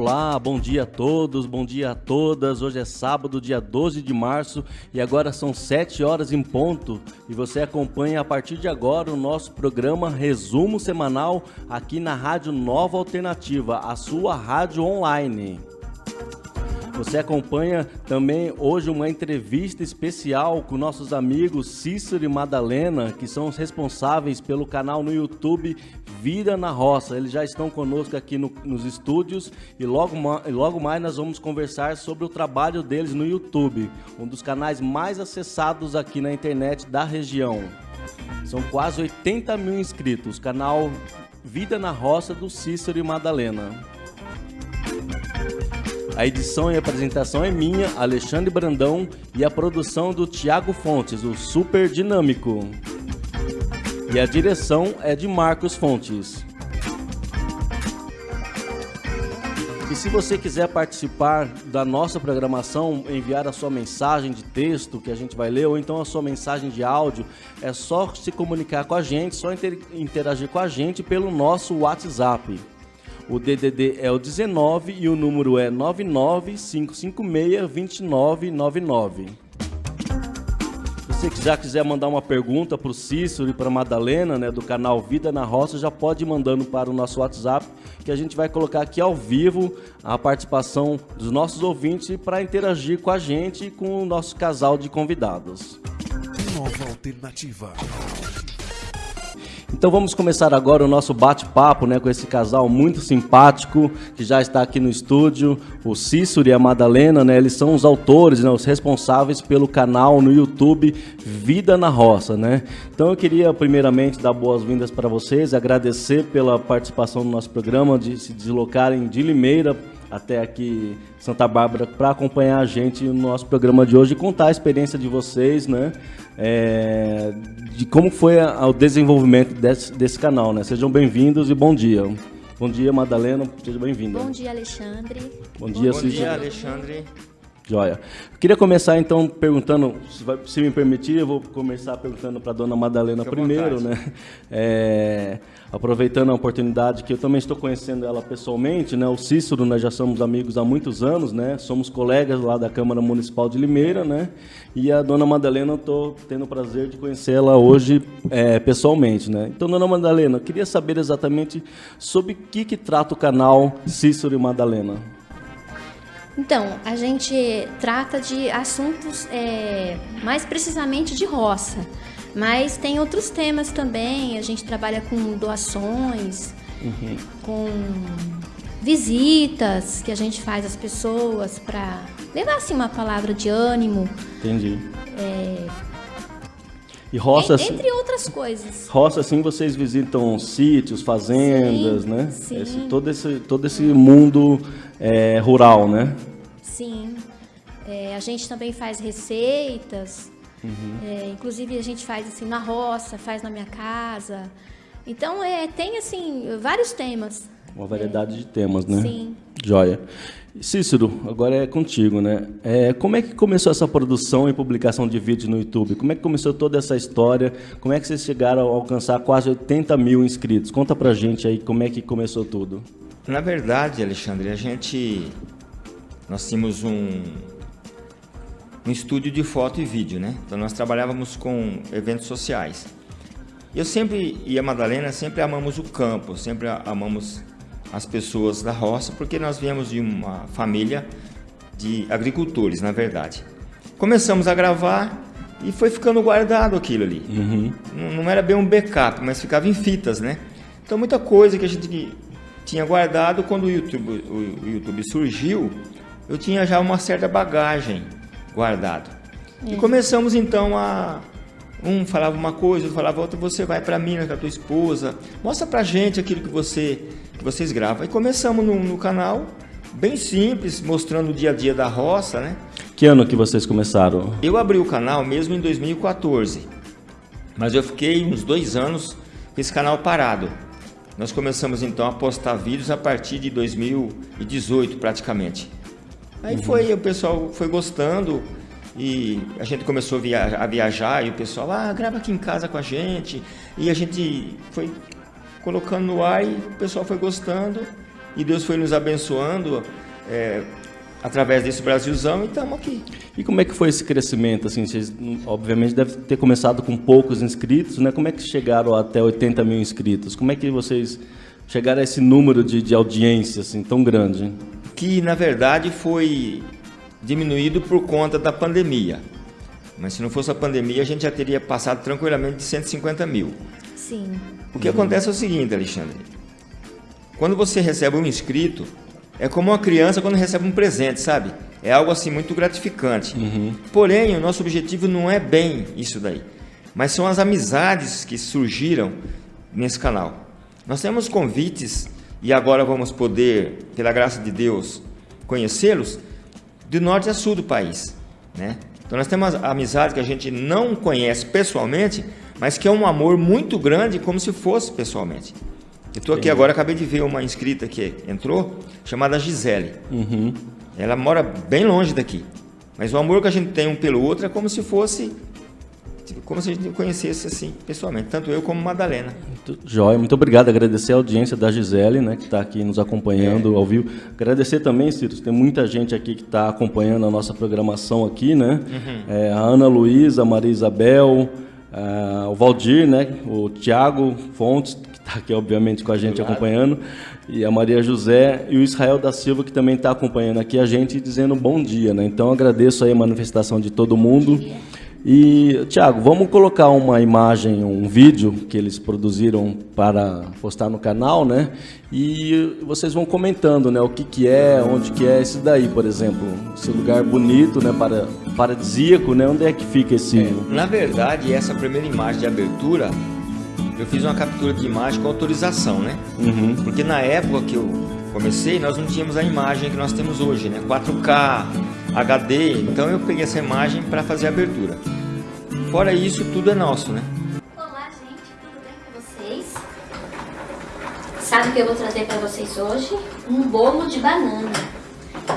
Olá, bom dia a todos, bom dia a todas. Hoje é sábado, dia 12 de março e agora são 7 horas em ponto. E você acompanha a partir de agora o nosso programa Resumo Semanal aqui na Rádio Nova Alternativa, a sua rádio online. Você acompanha também hoje uma entrevista especial com nossos amigos Cícero e Madalena, que são os responsáveis pelo canal no YouTube Vida na Roça. Eles já estão conosco aqui no, nos estúdios e logo, logo mais nós vamos conversar sobre o trabalho deles no YouTube, um dos canais mais acessados aqui na internet da região. São quase 80 mil inscritos, canal Vida na Roça do Cícero e Madalena. A edição e apresentação é minha, Alexandre Brandão, e a produção do Tiago Fontes, o Super Dinâmico. E a direção é de Marcos Fontes. E se você quiser participar da nossa programação, enviar a sua mensagem de texto que a gente vai ler, ou então a sua mensagem de áudio, é só se comunicar com a gente, só interagir com a gente pelo nosso WhatsApp. O DDD é o 19 e o número é 995562999. Se você já quiser mandar uma pergunta para o Cícero e para a Madalena, né, do canal Vida na Roça, já pode ir mandando para o nosso WhatsApp, que a gente vai colocar aqui ao vivo a participação dos nossos ouvintes para interagir com a gente e com o nosso casal de convidados. Nova Alternativa. Então vamos começar agora o nosso bate-papo né, com esse casal muito simpático que já está aqui no estúdio, o Cícero e a Madalena, né, eles são os autores, né, os responsáveis pelo canal no YouTube Vida na Roça. Né? Então eu queria primeiramente dar boas-vindas para vocês, agradecer pela participação no nosso programa, de se deslocarem de Limeira até aqui Santa Bárbara para acompanhar a gente no nosso programa de hoje e contar a experiência de vocês, né? É, de como foi a, o desenvolvimento desse, desse canal, né? Sejam bem-vindos e bom dia. Bom dia, Madalena, seja bem-vinda. Bom dia, Alexandre. Bom dia, Bom dia, Alexandre. Joia. Queria começar então perguntando, se, vai, se me permitir, eu vou começar perguntando para a dona Madalena Fica primeiro, né? É, aproveitando a oportunidade que eu também estou conhecendo ela pessoalmente, né? O Cícero, nós já somos amigos há muitos anos, né? Somos colegas lá da Câmara Municipal de Limeira, né? E a dona Madalena, eu estou tendo o prazer de conhecê-la hoje é, pessoalmente, né? Então, dona Madalena, eu queria saber exatamente sobre o que, que trata o canal Cícero e Madalena. Então, a gente trata de assuntos é, mais precisamente de roça, mas tem outros temas também. A gente trabalha com doações, uhum. com visitas que a gente faz às pessoas para levar assim uma palavra de ânimo. Entendi. É, e roça, entre outras coisas. Roça, assim, vocês visitam sítios, fazendas, sim, né? Sim. Esse, todo, esse, todo esse mundo é, rural, né? Sim. É, a gente também faz receitas. Uhum. É, inclusive a gente faz assim na roça, faz na minha casa. Então é, tem assim vários temas. Uma variedade de temas, né? Sim. Joia. Cícero, agora é contigo, né? É, como é que começou essa produção e publicação de vídeos no YouTube? Como é que começou toda essa história? Como é que vocês chegaram a alcançar quase 80 mil inscritos? Conta pra gente aí como é que começou tudo. Na verdade, Alexandre, a gente... Nós tínhamos um, um estúdio de foto e vídeo, né? Então nós trabalhávamos com eventos sociais. Eu sempre, e a Madalena, sempre amamos o campo, sempre amamos as pessoas da roça, porque nós viemos de uma família de agricultores, na verdade. Começamos a gravar e foi ficando guardado aquilo ali. Uhum. Não, não, era bem um backup, mas ficava em fitas, né? Então muita coisa que a gente tinha guardado quando o YouTube, o, o YouTube surgiu, eu tinha já uma certa bagagem guardado. E começamos então a um falava uma coisa, outro falava outra, você vai para Minas com a tua esposa, mostra pra gente aquilo que você que vocês gravam. E começamos no, no canal, bem simples, mostrando o dia a dia da roça, né? Que ano que vocês começaram? Eu abri o canal mesmo em 2014, mas eu fiquei uns dois anos com esse canal parado. Nós começamos então a postar vídeos a partir de 2018 praticamente. Aí uhum. foi, o pessoal foi gostando e a gente começou a, via a viajar e o pessoal, ah, grava aqui em casa com a gente. E a gente foi colocando no ar e o pessoal foi gostando e Deus foi nos abençoando é, através desse Brasilzão e estamos aqui. E como é que foi esse crescimento? Assim, vocês, obviamente, devem ter começado com poucos inscritos, né? Como é que chegaram até 80 mil inscritos? Como é que vocês chegaram a esse número de, de audiência assim, tão grande? Que, na verdade, foi diminuído por conta da pandemia. Mas se não fosse a pandemia, a gente já teria passado tranquilamente de 150 mil. Sim. O que acontece é o seguinte, Alexandre. Quando você recebe um inscrito, é como uma criança quando recebe um presente, sabe? É algo assim muito gratificante. Uhum. Porém, o nosso objetivo não é bem isso daí, mas são as amizades que surgiram nesse canal. Nós temos convites e agora vamos poder, pela graça de Deus, conhecê-los de norte a sul do país, né? Então nós temos amizade que a gente não conhece pessoalmente, mas que é um amor muito grande, como se fosse pessoalmente. Eu estou aqui agora, acabei de ver uma inscrita que entrou, chamada Gisele. Uhum. Ela mora bem longe daqui. Mas o amor que a gente tem um pelo outro é como se fosse. Tipo, Como se a gente conhecesse assim, pessoalmente. Tanto eu como Madalena. Muito Jóia, muito obrigado. Agradecer a audiência da Gisele, né, que está aqui nos acompanhando ao vivo. Agradecer também, Ciro, tem muita gente aqui que está acompanhando a nossa programação aqui, né? É, a Ana Luísa, a Maria Isabel, ah, o Valdir, né? O Tiago Fontes, que está aqui, obviamente, com a gente acompanhando, e a Maria José e o Israel da Silva, que também está acompanhando aqui a gente e dizendo bom dia, né? Então agradeço aí a manifestação de todo mundo. E, Tiago, vamos colocar uma imagem, um vídeo que eles produziram para postar no canal, né? E vocês vão comentando, né? O que que é, onde que é esse daí, por exemplo. Esse lugar bonito, né? Para, paradisíaco, né? Onde é que fica esse... Na verdade, essa primeira imagem de abertura, eu fiz uma captura de imagem com autorização, né? Uhum. Porque na época que eu comecei, nós não tínhamos a imagem que nós temos hoje, né? 4K, HD, então eu peguei essa imagem para fazer a abertura. Fora isso, tudo é nosso, né? Olá, gente, tudo bem com vocês? Sabe o que eu vou trazer para vocês hoje? Um bolo de banana.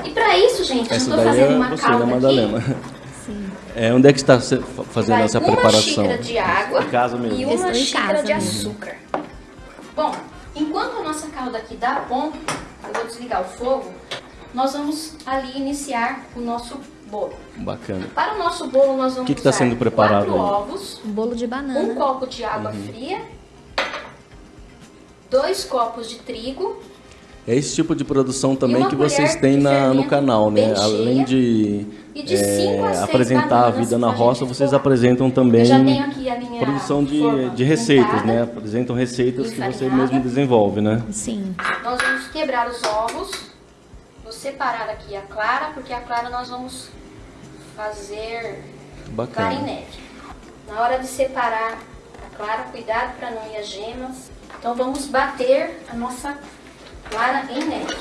E para isso, gente, eu Essa estou daí fazendo é uma você, calda né, Madalena? aqui. É, onde é que está fazendo Vai essa uma preparação? xícara de água Em casa mesmo. e Eu uma estou em xícara casa de mesmo. açúcar. Bom, enquanto a nossa calda aqui dá ponto, eu vou desligar o fogo, nós vamos ali iniciar o nosso bolo. Bacana. Para o nosso bolo, nós vamos que que tá usar sendo preparado quatro aí? ovos, Um bolo de um banana. copo de água Uhum. fria, dois copos de trigo, É esse tipo de produção também que vocês têm na, no canal, né? cheia Além de, e de é, a apresentar a vida na roça, vocês apresentam também Eu já tenho aqui a minha produção de, de receitas, montada. né? Apresentam receitas que você mesmo desenvolve, né? Sim. Nós vamos quebrar os ovos. Vou separar aqui a clara, porque a clara nós vamos fazer Bacana. clarinete. Na hora de separar a clara, cuidado para não ir as gemas. Então vamos bater a nossa clara em neve.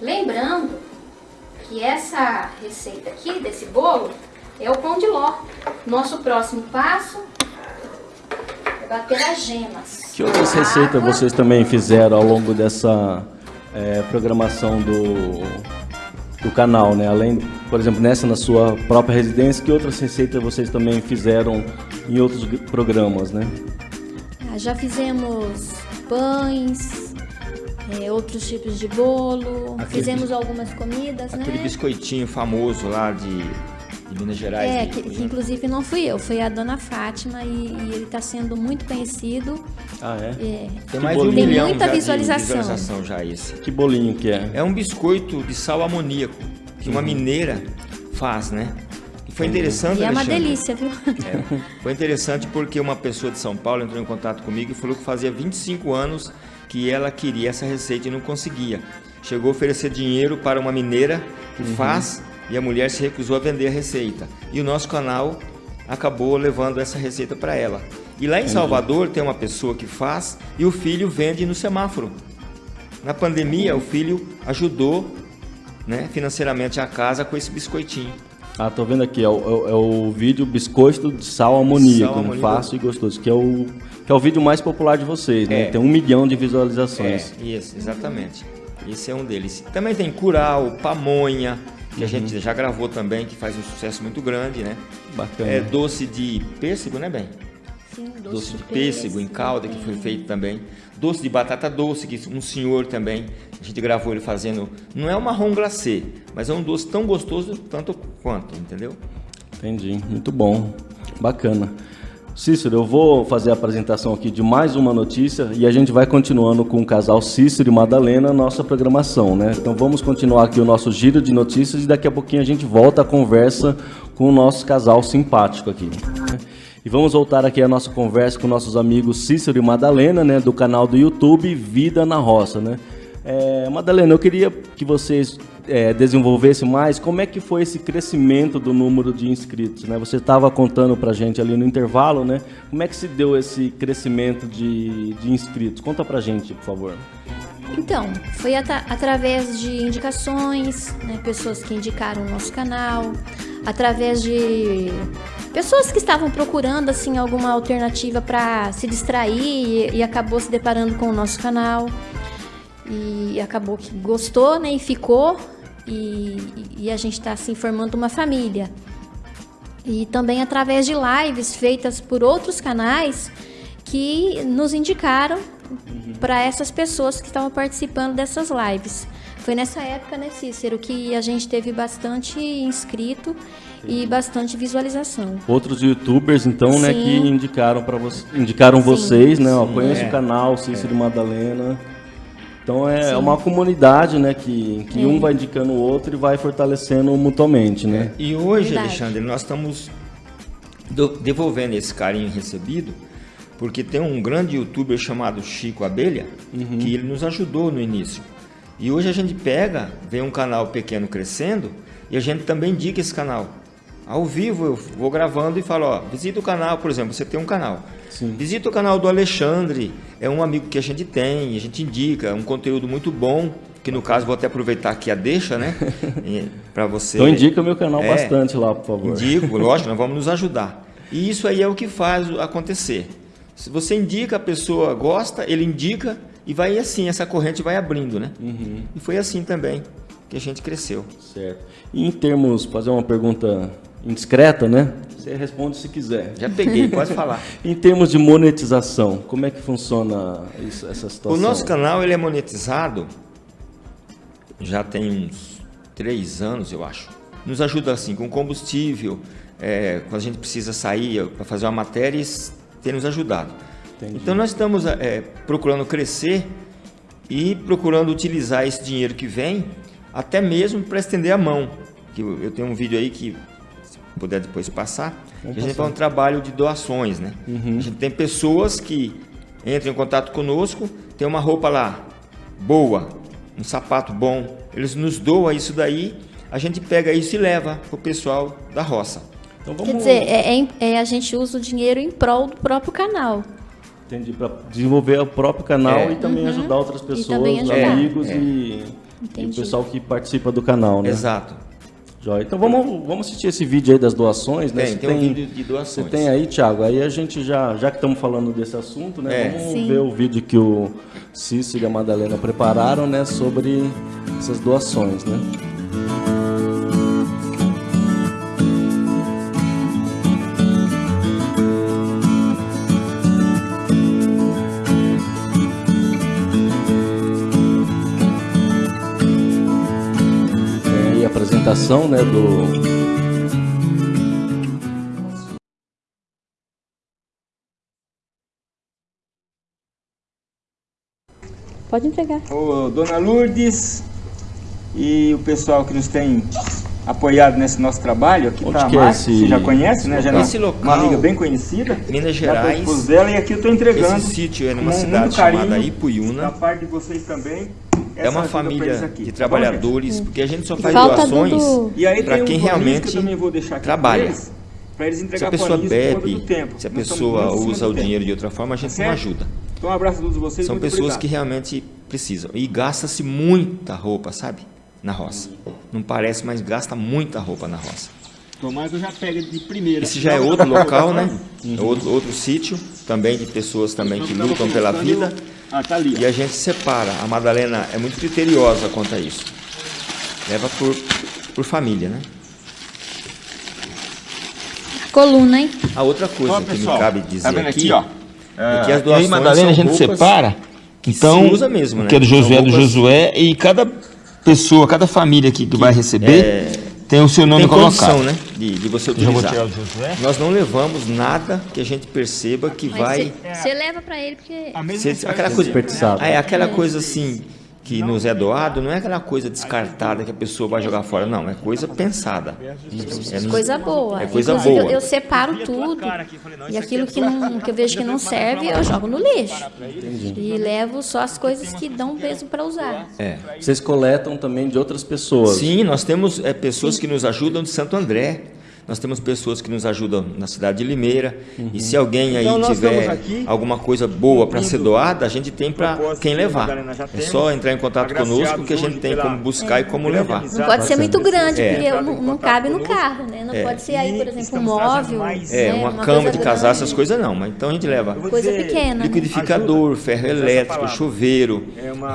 Lembrando que essa receita aqui desse bolo é o pão de ló. Nosso próximo passo é bater as gemas. Que outras receitas vocês também fizeram ao longo dessa é, programação do, do canal, né? Além, por exemplo, nessa na sua própria residência, que outras receitas vocês também fizeram em outros programas, né? Ah, já fizemos pães, é, outros tipos de bolo, Aquele fizemos algumas comidas, Aquele né? biscoitinho famoso lá de, de Minas Gerais. É, que, que inclusive não fui eu, foi a dona Fátima e, e ele está sendo muito conhecido. Ah, é? É, Tem mais de um milhão muita já visualização. visualização já esse. Que bolinho que é? É um biscoito de sal amoníaco que uma mineira faz, né? E foi interessante, e é uma Alexandre. delícia, viu? É, foi interessante porque uma pessoa de São Paulo entrou em contato comigo e falou que fazia 25 anos que ela queria essa receita e não conseguia. Chegou a oferecer dinheiro para uma mineira que faz e a mulher se recusou a vender a receita. E o nosso canal acabou levando essa receita para ela. E lá em Salvador tem uma pessoa que faz e o filho vende no semáforo. Na pandemia, o filho ajudou né, financeiramente a casa com esse biscoitinho. Ah, tô vendo aqui, é o, é o- é vídeo biscoito de sal amoníaco, Sal né? amoníaco. fácil e gostoso, que é o que é o vídeo mais popular de vocês, né? É. Tem um milhão de visualizações. É, isso, exatamente. Esse é um deles. Também tem Curau, Pamonha, que a gente já gravou também, que faz um sucesso muito grande, né? Bacana. É doce de pêssego, né, bem? Sim, doce, doce de, de pêssego, em calda, que foi feito também. Doce de batata doce, que um senhor também, a gente gravou ele fazendo. Não é um marrom glacê, mas é um doce tão gostoso tanto quanto, entendeu? Entendi, muito bom, bacana. Cícero, eu vou fazer a apresentação aqui de mais uma notícia e a gente vai continuando com o casal Cícero e Madalena nossa programação, né? Então vamos continuar aqui o nosso giro de notícias e daqui a pouquinho a gente volta a conversa com o nosso casal simpático aqui. E vamos voltar aqui a nossa conversa com nossos amigos Cícero e Madalena, né, do canal do YouTube Vida na Roça, né? É, Madalena, eu queria que vocês é, desenvolvessem mais como é que foi esse crescimento do número de inscritos, né? Você estava contando para gente ali no intervalo, né? Como é que se deu esse crescimento de, de inscritos? Conta para gente, por favor. Então, foi at através de indicações, né, pessoas que indicaram o nosso canal, através de pessoas que estavam procurando assim alguma alternativa para se distrair e, e, acabou se deparando com o nosso canal e acabou que gostou, né, e ficou e, e a gente está assim formando uma família. E também através de lives feitas por outros canais que nos indicaram uhum. para essas pessoas que estavam participando dessas lives. Foi nessa época, né, Cícero, que a gente teve bastante inscrito e bastante visualização. Outros youtubers, então, né, que indicaram para você, indicaram Sim. vocês, né? Ó, conheço é. o canal Cícero é. Madalena. Então é Sim. uma comunidade, né, que, que é. um vai indicando o outro e vai fortalecendo mutuamente, né? E hoje, Verdade. Alexandre, nós estamos devolvendo esse carinho recebido, porque tem um grande youtuber chamado Chico Abelha, uhum. que ele nos ajudou no início. E hoje a gente pega, vê um canal pequeno crescendo e a gente também indica esse canal. Ao vivo eu vou gravando e falo, ó, visita o canal, por exemplo, você tem um canal. Sim. Visita o canal do Alexandre, é um amigo que a gente tem, a gente indica, é um conteúdo muito bom, que no caso vou até aproveitar aqui a deixa, né? para você. Então indica o meu canal é, bastante lá, por favor. Indico, lógico, nós vamos nos ajudar. E isso aí é o que faz acontecer. Se você indica, a pessoa gosta, ele indica e vai assim, essa corrente vai abrindo, né? Uhum. E foi assim também que a gente cresceu. Certo. E em termos, fazer uma pergunta indiscreta, né? Você responde se quiser. Já peguei, pode falar. em termos de monetização, como é que funciona isso, essa situação? O nosso canal ele é monetizado já tem uns três anos, eu acho. Nos ajuda assim com combustível, é, quando a gente precisa sair para fazer uma matéria, tem nos ajudado. Entendi. Então nós estamos é, procurando crescer e procurando utilizar esse dinheiro que vem até mesmo para estender a mão. Que eu tenho um vídeo aí que puder depois passar. a gente faz um trabalho de doações, né? Uhum. A gente tem pessoas que entram em contato conosco, tem uma roupa lá boa, um sapato bom, eles nos doam isso daí, a gente pega isso e leva para o pessoal da roça. Então, vamos... Quer dizer, é, é, é, a gente usa o dinheiro em prol do próprio canal. Entendi, para desenvolver o próprio canal é. e também uhum. ajudar outras pessoas, ajudar. amigos é. e, e, o pessoal que participa do canal, né? Exato. Joia. Então vamos, vamos assistir esse vídeo aí das doações, né? Tem, tem, tem um vídeo de doações. Você tem aí, Thiago? Aí a gente já, já que estamos falando desse assunto, né? É. Vamos Sim. ver o vídeo que o Cícero e a Madalena prepararam, né? Sobre essas doações, né? Apresentação né, do, Pode entregar. Ô, Dona Lourdes e o pessoal que nos tem apoiado nesse nosso trabalho, aqui está a Márcia, é esse... você já conhece, né? Já esse local, uma amiga bem conhecida. Minas Gerais. Já dela, e aqui eu estou entregando. Esse sítio é numa cidade chamada Ipuiuna. Da parte de vocês também é uma família de tá trabalhadores, bom, porque a gente só faz doações do... para quem um realmente que trabalha. Eles, se a pessoa bebe, se a pessoa usa o dinheiro de outra forma, a gente tá não ajuda. Então um abraço a todos vocês. São pessoas obrigado. que realmente precisam. E gasta-se muita roupa, sabe? Na roça. Não parece, mas gasta muita roupa na roça. Que eu já pego de primeira. Esse já é outro local, né? Uhum. Outro, outro sítio, também de pessoas também que lutam pela vida. Ah, tá ali. E a gente separa. A Madalena é muito criteriosa quanto a isso. Leva por, por família, né? Coluna, hein? A outra coisa que pessoal, me cabe dizer tá aqui, aqui, ó, é que as doações aí, Madalena, a gente separa. Então, se usa mesmo, né? Que é do Josué é do Josué e cada pessoa, cada família aqui que, que vai receber é, tem o seu nome tem colocado. né? De, de você utilizar. Nós não levamos nada que a gente perceba que Mas vai. Você leva para ele porque. Cê, aquela coisa, é aquela coisa assim que nos é doado não é aquela coisa descartada que a pessoa vai jogar fora, não, é coisa pensada. É coisa boa. É coisa Inclusive, boa. Eu, eu, separo tudo e aquilo que, não, que eu vejo que não serve, eu jogo no lixo. Entendi. E levo só as coisas que dão peso para usar. É. Vocês coletam também de outras pessoas? Sim, nós temos é, pessoas Sim. que nos ajudam de Santo André. Nós temos pessoas que nos ajudam na cidade de Limeira. Uhum. E se alguém aí então, tiver alguma coisa boa para ser doada, a gente tem para quem levar. É só entrar em contato conosco que a gente tem como buscar é. e como levar. Não pode ser muito grande, é. porque não, não cabe no carro, né? Não é. pode ser aí, por exemplo, um móvel. É, né? uma, uma cama de casar, essas coisas não. Mas então a gente leva coisa pequena. Né? Liquidificador, ferro elétrico, chuveiro,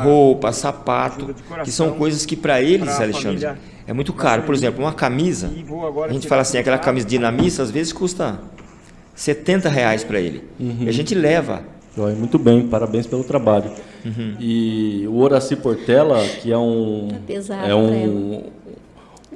roupa, sapato, que são coisas que para eles, Alexandre é muito caro. Por exemplo, uma camisa, a gente fala assim, aquela camisa dinamista, às vezes custa 70 reais para ele. Uhum. E a gente leva. Muito bem, parabéns pelo trabalho. Uhum. E o Horaci Portela, que é um, tá é um, um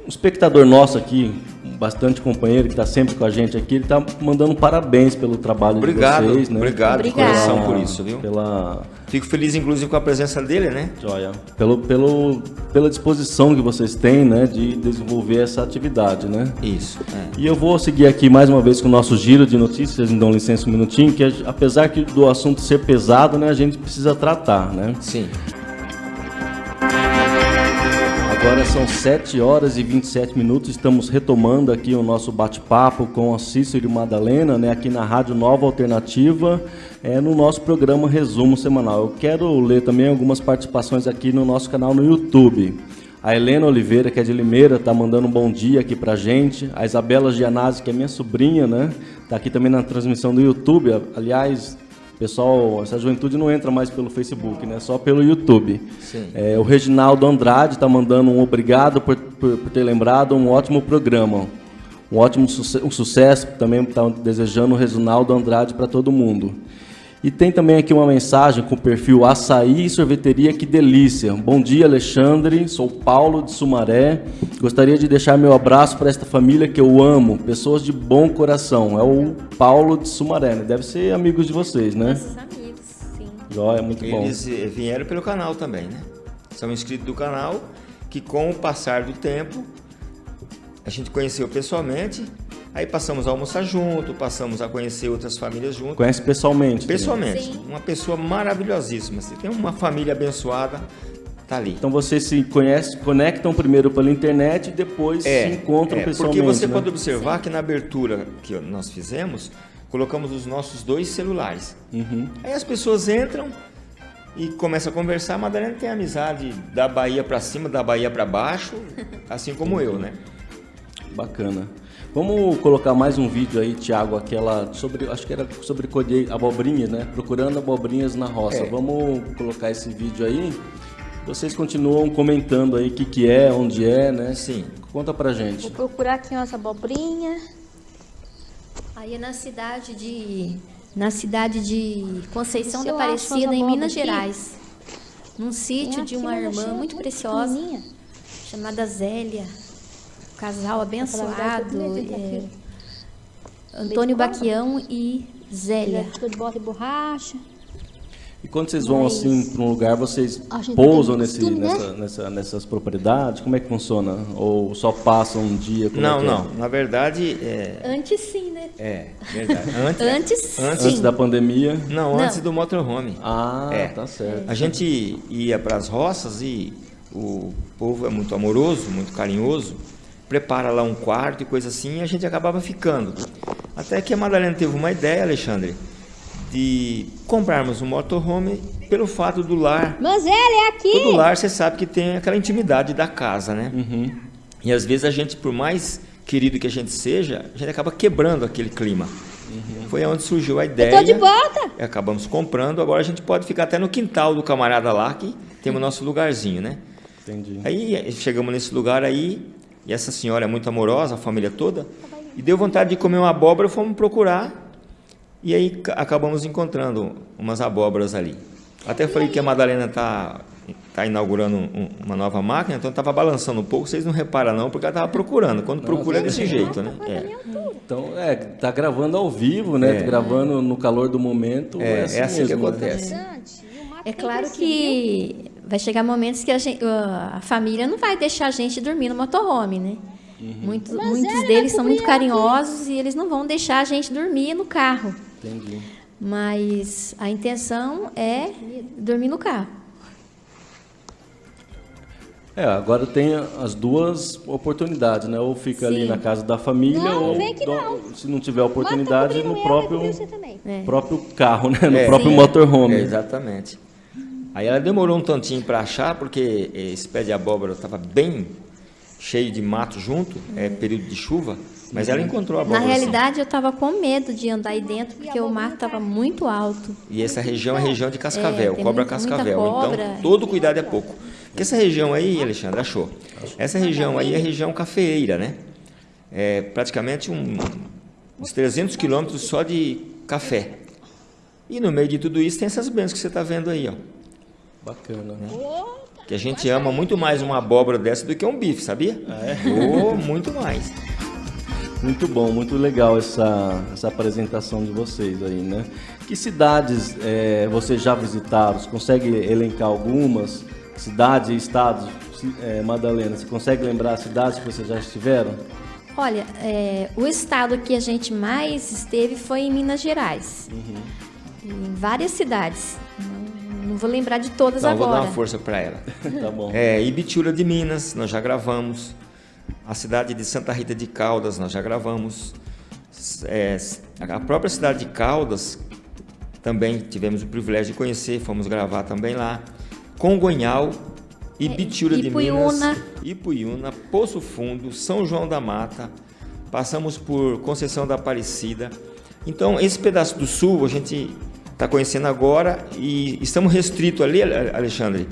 espectador nosso aqui, bastante companheiro que está sempre com a gente aqui, ele está mandando parabéns pelo trabalho obrigado, de vocês. Né? Obrigado, obrigado de coração por isso, viu? Pela... Fico feliz, inclusive, com a presença dele, né? Joia. Pelo, pelo, pela disposição que vocês têm, né, de desenvolver essa atividade, né? Isso. É. E eu vou seguir aqui mais uma vez com o nosso giro de notícias, me dão licença um minutinho, que apesar do assunto ser pesado, né, a gente precisa tratar, né? Sim. Agora são 7 horas e 27 minutos. Estamos retomando aqui o nosso bate-papo com a Cícero e Madalena, né, aqui na Rádio Nova Alternativa, é, no nosso programa Resumo Semanal. Eu quero ler também algumas participações aqui no nosso canal no YouTube. A Helena Oliveira, que é de Limeira, está mandando um bom dia aqui para gente. A Isabela Gianazzi, que é minha sobrinha, né? Está aqui também na transmissão do YouTube. Aliás, Pessoal, essa juventude não entra mais pelo Facebook, né? Só pelo YouTube. É, o Reginaldo Andrade está mandando um obrigado por, por, por, ter lembrado um ótimo programa. Um ótimo um sucesso. Também está desejando o Reginaldo Andrade para todo mundo. E tem também aqui uma mensagem com o perfil Açaí e Sorveteria Que Delícia. Bom dia, Alexandre. Sou Paulo de Sumaré. Gostaria de deixar meu abraço para esta família que eu amo. Pessoas de bom coração. É o Paulo de Sumaré. Né? Deve ser amigos de vocês, né? Nossos amigos, sim. Joia, muito Eles bom. Eles eh, vieram pelo canal também, né? São inscritos do canal que com o passar do tempo a gente conheceu pessoalmente Aí passamos a almoçar junto, passamos a conhecer outras famílias junto. Conhece pessoalmente? Pessoalmente. Sim. Uma pessoa maravilhosíssima. Você tem uma família abençoada, tá ali. Então vocês se conhecem, conectam primeiro pela internet e depois é, se encontram é, pessoalmente. Porque você né? pode observar Sim. que na abertura que nós fizemos, colocamos os nossos dois celulares. Uhum. Aí as pessoas entram e começam a conversar. A Madalena tem amizade da Bahia para cima, da Bahia para baixo, assim como eu, né? Bacana. Vamos colocar mais um vídeo aí, Thiago, aquela sobre, acho que era sobre colher abobrinhas, né? Procurando abobrinhas na roça. É. Vamos colocar esse vídeo aí. Vocês continuam comentando aí o que, que é, onde é, né? Sim. Conta pra gente. Vou procurar aqui umas abobrinhas. Aí é na cidade de na cidade de Conceição da Aparecida, em Minas aqui. Gerais. Num sítio de uma irmã muito preciosa chamada Zélia casal abençoado. É, Antônio Baquião e Zélia. de bota e borracha. E quando vocês vão Mas, assim para um lugar, vocês pousam nesse, costume, né? nessa, nessa, nessas propriedades? Como é que funciona? Ou só passam um dia? Como não, é é? não. Na verdade, é... antes sim, né? É, verdade. Antes, antes, antes, antes da pandemia? Não, antes não. do motorhome. Ah, é. tá certo. A gente ia para as roças e o povo é muito amoroso, muito carinhoso prepara lá um quarto e coisa assim, e a gente acabava ficando. Até que a Madalena teve uma ideia, Alexandre, de comprarmos um motorhome pelo fato do lar. Mas ele é aqui! Todo lar você sabe que tem aquela intimidade da casa, né? Uhum. E às vezes a gente, por mais querido que a gente seja, a gente acaba quebrando aquele clima. Uhum. Foi onde surgiu a ideia. Eu tô de volta! E acabamos comprando. Agora a gente pode ficar até no quintal do camarada lá, que temos o nosso lugarzinho, né? Entendi. Aí chegamos nesse lugar aí, e essa senhora é muito amorosa, a família toda. E deu vontade de comer uma abóbora, fomos procurar. E aí acabamos encontrando umas abóboras ali. Até falei que a Madalena está tá inaugurando um, uma nova máquina, então estava balançando um pouco. Vocês não reparam não, porque ela estava procurando. Quando procura é desse jeito, né? É. Então, é, tá gravando ao vivo, né? É. Gravando no calor do momento. É, é assim, é assim mesmo, que né? acontece. É claro que vai chegar momentos que a, gente, a, família não vai deixar a gente dormir no motorhome, né? Uhum. Muitos, muitos deles são muito carinhosos e eles não vão deixar a gente dormir no carro. Entendi. Mas a intenção é dormir no carro. É, agora tem as duas oportunidades, né? Ou fica Sim. ali na casa da família, não, ou do, se não tiver oportunidade, no próprio, é. próprio carro, né? No é, próprio sim. motorhome. É, exatamente. Aí ela demorou um tantinho para achar, porque esse pé de abóbora estava bem cheio de mato junto, é período de chuva, mas ela encontrou a abóbora. Na realidade, eu estava com medo de andar aí dentro, porque o mato estava muito alto. E essa região é região de cascavel, é, cobra cascavel. Cobra, então, todo cuidado é pouco. Porque essa região aí, Alexandre, achou? Essa região aí é região cafeeira, né? É praticamente um, uns 300 quilômetros só de café. E no meio de tudo isso tem essas bênçãos que você está vendo aí, ó. Bacana, né? Que a gente ama muito mais uma abóbora dessa do que um bife, sabia? Ah, é? Oh, muito mais. Muito bom, muito legal essa, essa apresentação de vocês aí, né? Que cidades é, vocês já visitaram? Você consegue elencar algumas? Cidades e estados? É, Madalena, você consegue lembrar as cidades que vocês já estiveram? Olha, é, o estado que a gente mais esteve foi em Minas Gerais. Uhum. Em várias cidades. Não vou lembrar de todas então, agora. Vou dar uma força para ela. tá bom. É, Ibitiúra de Minas, nós já gravamos. A cidade de Santa Rita de Caldas, nós já gravamos. É, a própria cidade de Caldas, também tivemos o privilégio de conhecer, fomos gravar também lá. Congonhal, Ibitiúra é, de Minas, Ipuiuna, Poço Fundo, São João da Mata, passamos por Conceição da Aparecida. Então, esse pedaço do sul a gente está conhecendo agora e estamos restritos ali, Alexandre,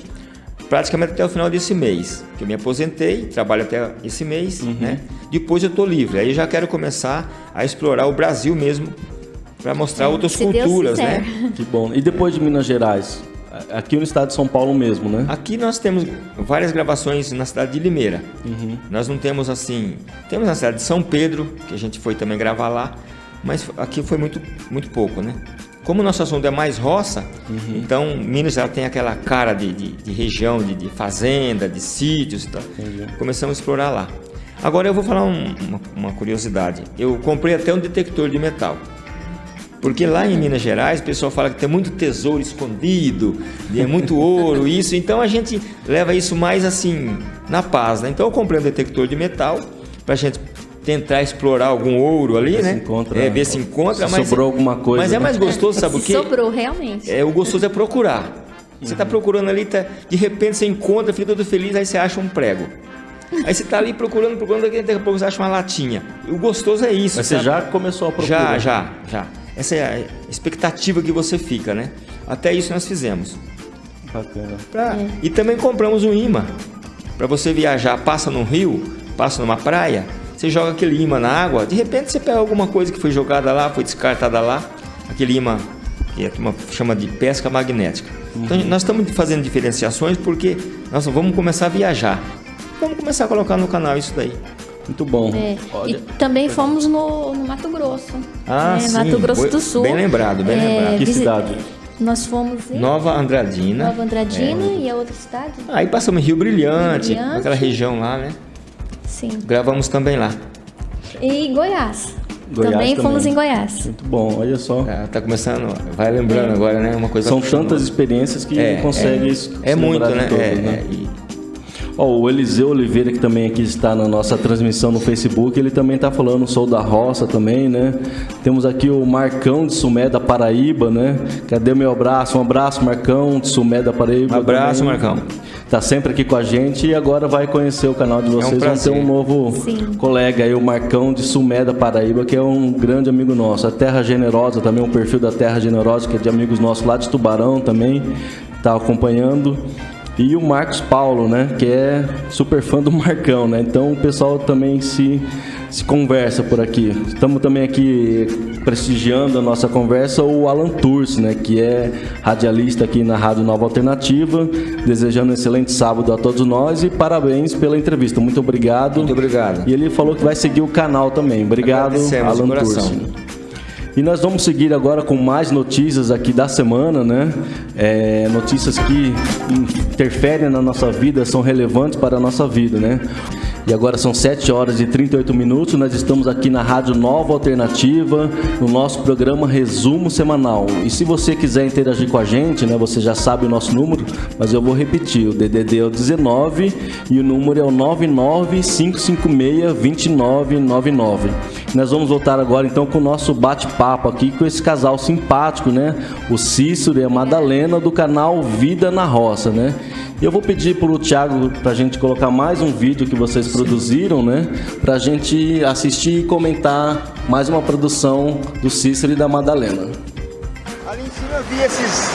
praticamente até o final desse mês. Que eu me aposentei, trabalho até esse mês, uhum. né? Depois eu estou livre. Aí já quero começar a explorar o Brasil mesmo para mostrar Sim, outras culturas, né? Que bom. E depois de Minas Gerais? Aqui no estado de São Paulo mesmo, né? Aqui nós temos várias gravações na cidade de Limeira. Uhum. Nós não temos assim. Temos na cidade de São Pedro, que a gente foi também gravar lá, mas aqui foi muito, muito pouco, né? Como o nosso assunto é mais roça, uhum. então Minas já tem aquela cara de, de, de região, de, de, fazenda, de sítios e tal. Começamos a explorar lá. Agora eu vou falar um, uma, uma curiosidade. Eu comprei até um detector de metal. Porque lá em Minas Gerais o pessoal fala que tem muito tesouro escondido, é muito ouro, isso. Então a gente leva isso mais assim na paz, né? Então eu comprei um detector de metal para a gente tentar explorar algum ouro ali, ver né? Se encontra, é, ver se encontra. Se mas sobrou é, alguma coisa. Mas é né? mais gostoso, sabe o quê? Sobrou, realmente. É, o gostoso é procurar. Você está procurando ali, tá, de repente você encontra, fica todo feliz, aí você acha um prego. Aí você está ali procurando, procurando, daqui a pouco você acha uma latinha. O gostoso é isso. Mas sabe? você já começou a procurar? Já, já, já. Essa é a expectativa que você fica, né? Até isso nós fizemos. Bacana. Pra... É. E também compramos um imã. Para você viajar, passa num rio, passa numa praia, você joga aquele imã na água, de repente você pega alguma coisa que foi jogada lá, foi descartada lá, aquele imã que a turma chama de pesca magnética. Uhum. Então nós estamos fazendo diferenciações porque nós vamos começar a viajar. Vamos começar a colocar no canal isso daí. Muito bom. É. E também fomos no, no, Mato Grosso. Ah, é, sim. Mato Grosso do Sul. Bem lembrado, bem é, lembrado. Que cidade? Nós fomos em Nova Andradina. Nova Andradina é. e a outra cidade? Aí passamos em Rio Brilhante, Rio Brilhante. aquela região lá, né? Sim. Gravamos também lá. E Goiás. Goiás também, também, fomos em Goiás. Muito bom, olha só. É, tá começando, vai lembrando é. agora, né? Uma coisa São tantas experiências que é, consegue é, é muito, né? Todas, é, né? E, Oh, o Eliseu Oliveira, que também aqui está na nossa transmissão no Facebook, ele também está falando, sou da roça também, né? Temos aqui o Marcão de Sumé da Paraíba, né? Cadê o meu abraço? Um abraço, Marcão de Sumé da Paraíba. Um abraço, também. Marcão. Tá sempre aqui com a gente e agora vai conhecer o canal de vocês. É um Vão ter um novo Sim. colega aí, o Marcão de Sumé da Paraíba, que é um grande amigo nosso. A Terra Generosa também, um perfil da Terra Generosa, que é de amigos nossos lá de Tubarão também, está acompanhando. E o Marcos Paulo, né, que é super fã do Marcão, né? Então o pessoal também se se conversa por aqui. Estamos também aqui prestigiando a nossa conversa o Alan Turci, né, que é radialista aqui na Rádio Nova Alternativa, desejando um excelente sábado a todos nós e parabéns pela entrevista. Muito obrigado. Muito obrigado. E ele falou que vai seguir o canal também. Obrigado, Alan Turci. E nós vamos seguir agora com mais notícias aqui da semana, né? É, notícias que interferem na nossa vida, são relevantes para a nossa vida, né? E agora são 7 horas e 38 minutos. Nós estamos aqui na Rádio Nova Alternativa, no nosso programa Resumo Semanal. E se você quiser interagir com a gente, né, você já sabe o nosso número, mas eu vou repetir: o DDD é o 19 e o número é o 995562999. Nós vamos voltar agora então com o nosso bate-papo aqui com esse casal simpático, né? O Cícero e a Madalena do canal Vida na Roça, né? E eu vou pedir para o Thiago para a gente colocar mais um vídeo que vocês. Produziram, né? Para a gente assistir e comentar mais uma produção do Cícero e da Madalena. Ali em cima eu vi esses